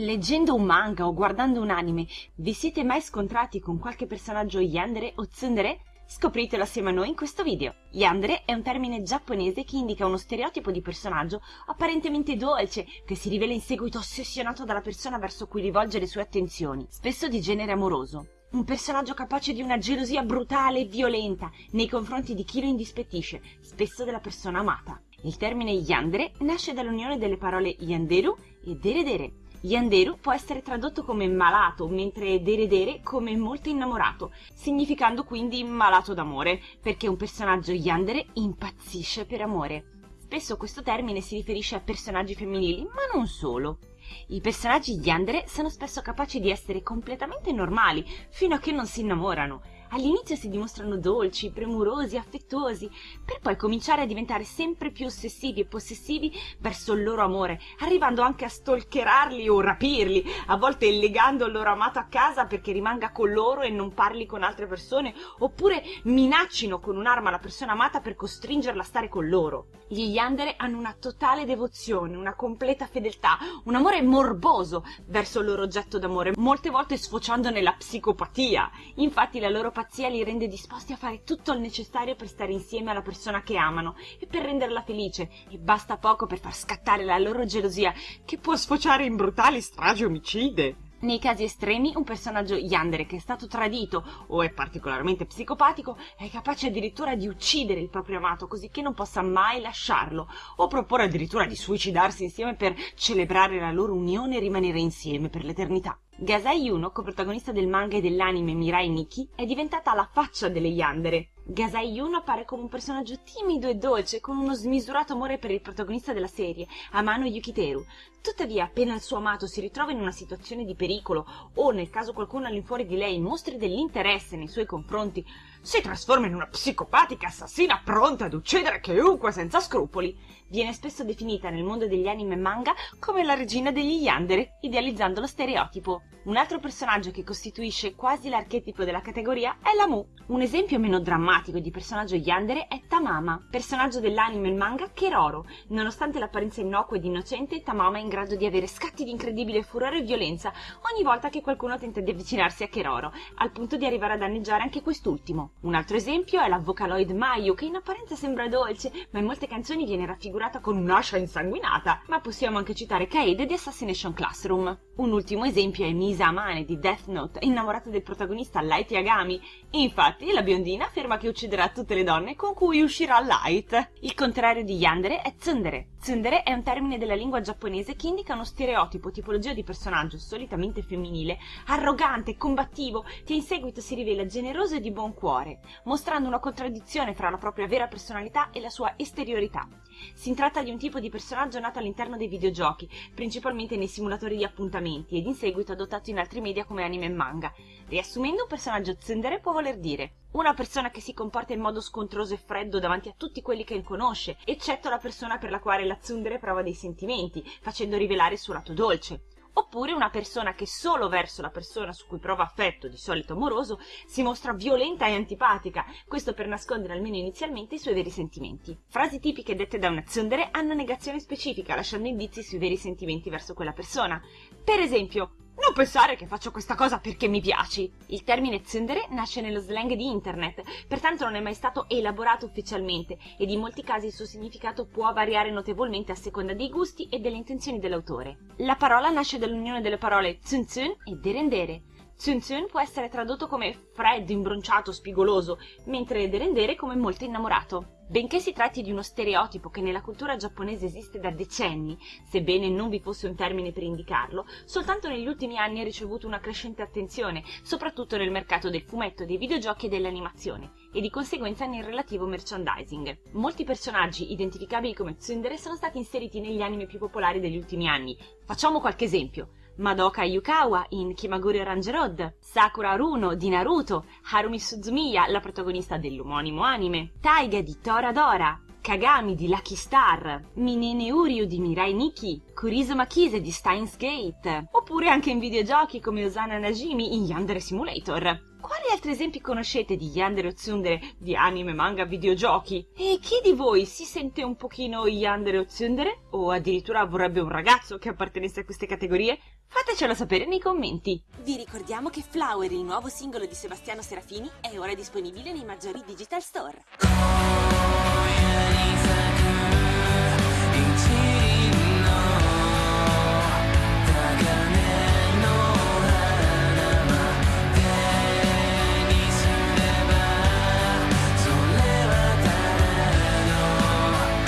Leggendo un manga o guardando un anime, vi siete mai scontrati con qualche personaggio yandere o tsundere? Scopritelo assieme a noi in questo video. Yandere è un termine giapponese che indica uno stereotipo di personaggio apparentemente dolce, che si rivela in seguito ossessionato dalla persona verso cui rivolge le sue attenzioni, spesso di genere amoroso. Un personaggio capace di una gelosia brutale e violenta nei confronti di chi lo indispettisce, spesso della persona amata. Il termine yandere nasce dall'unione delle parole yanderu e deredere, Yanderu può essere tradotto come malato, mentre deredere come molto innamorato, significando quindi malato d'amore, perché un personaggio yandere impazzisce per amore. Spesso questo termine si riferisce a personaggi femminili, ma non solo. I personaggi yandere sono spesso capaci di essere completamente normali, fino a che non si innamorano, All'inizio si dimostrano dolci, premurosi, affettuosi, per poi cominciare a diventare sempre più ossessivi e possessivi verso il loro amore, arrivando anche a stalkerarli o rapirli, a volte legando il loro amato a casa perché rimanga con loro e non parli con altre persone, oppure minaccino con un'arma la persona amata per costringerla a stare con loro. Gli Yandere hanno una totale devozione, una completa fedeltà, un amore morboso verso il loro oggetto d'amore, molte volte sfociando nella psicopatia. Infatti la loro pazzia li rende disposti a fare tutto il necessario per stare insieme alla persona che amano e per renderla felice, e basta poco per far scattare la loro gelosia, che può sfociare in brutali stragi omicide. Nei casi estremi, un personaggio yandere che è stato tradito o è particolarmente psicopatico è capace addirittura di uccidere il proprio amato così che non possa mai lasciarlo, o proporre addirittura di suicidarsi insieme per celebrare la loro unione e rimanere insieme per l'eternità. Gasai Yuno, coprotagonista del manga e dell'anime Mirai Nikki, è diventata la faccia delle Yandere. Gasai Yuno appare come un personaggio timido e dolce, con uno smisurato amore per il protagonista della serie, Amano Yukiteru. Tuttavia, appena il suo amato si ritrova in una situazione di pericolo, o nel caso qualcuno all'infuori di lei mostri dell'interesse nei suoi confronti, si trasforma in una psicopatica assassina pronta ad uccidere chiunque senza scrupoli. Viene spesso definita nel mondo degli anime e manga come la regina degli Yandere, idealizzando lo stereotipo. Un altro personaggio che costituisce quasi l'archetipo della categoria è la Mu. Un esempio meno drammatico di personaggio Yandere è Tamama, personaggio dell'anime e manga Keroro. Nonostante l'apparenza innocua ed innocente, Tamama è in grado di avere scatti di incredibile furore e violenza ogni volta che qualcuno tenta di avvicinarsi a Keroro, al punto di arrivare a danneggiare anche quest'ultimo. Un altro esempio è la Vocaloid Mayu, che in apparenza sembra dolce, ma in molte canzoni viene raffigurata con un'ascia insanguinata. Ma possiamo anche citare Kaede di Assassination Classroom. Un ultimo esempio è Misa Amane di Death Note, innamorata del protagonista Light Yagami. Infatti, la biondina afferma che ucciderà tutte le donne con cui uscirà Light. Il contrario di Yandere è Tsundere. Tsundere è un termine della lingua giapponese che indica uno stereotipo, tipologia di personaggio solitamente femminile, arrogante, combattivo, che in seguito si rivela generoso e di buon cuore, mostrando una contraddizione fra la propria vera personalità e la sua esteriorità. Si tratta di un tipo di personaggio nato all'interno dei videogiochi, principalmente nei simulatori di appuntamenti, ed in seguito adottato in altri media come anime e manga. Riassumendo, un personaggio tsundere può voler dire una persona che si comporta in modo scontroso e freddo davanti a tutti quelli che conosce, eccetto la persona per la quale la tsundere prova dei sentimenti, facendo rivelare il suo lato dolce oppure una persona che solo verso la persona su cui prova affetto, di solito amoroso, si mostra violenta e antipatica, questo per nascondere almeno inizialmente i suoi veri sentimenti. Frasi tipiche dette da una tsundere hanno negazione specifica, lasciando indizi sui veri sentimenti verso quella persona. Per esempio, non pensare che faccio questa cosa perché mi piaci. Il termine tsundere nasce nello slang di internet, pertanto non è mai stato elaborato ufficialmente ed in molti casi il suo significato può variare notevolmente a seconda dei gusti e delle intenzioni dell'autore. La parola nasce dall'unione delle parole tsun tsun e derendere. Tsun può essere tradotto come freddo, imbronciato, spigoloso, mentre derendere come molto innamorato. Benché si tratti di uno stereotipo che nella cultura giapponese esiste da decenni, sebbene non vi fosse un termine per indicarlo, soltanto negli ultimi anni ha ricevuto una crescente attenzione, soprattutto nel mercato del fumetto, dei videogiochi e dell'animazione, e di conseguenza nel relativo merchandising. Molti personaggi identificabili come tsundere sono stati inseriti negli anime più popolari degli ultimi anni. Facciamo qualche esempio. Madoka Yukawa in Kimaguri Orange Road, Sakura Runo di Naruto, Harumi Suzumiya, la protagonista dell'omonimo anime, Taiga di Toradora, Kagami di Lucky Star, Minene Uryu di Mirai Nikki, Kurizo Makise di Steins Gate, oppure anche in videogiochi come Osana Najimi in Yandere Simulator. Quali altri esempi conoscete di Yandere o Tsundere di anime, manga, videogiochi? E chi di voi si sente un pochino Yandere o Tsundere? O addirittura vorrebbe un ragazzo che appartenesse a queste categorie? Fatecelo sapere nei commenti. Vi ricordiamo che Flower, il nuovo singolo di Sebastiano Serafini, è ora disponibile nei maggiori digital store.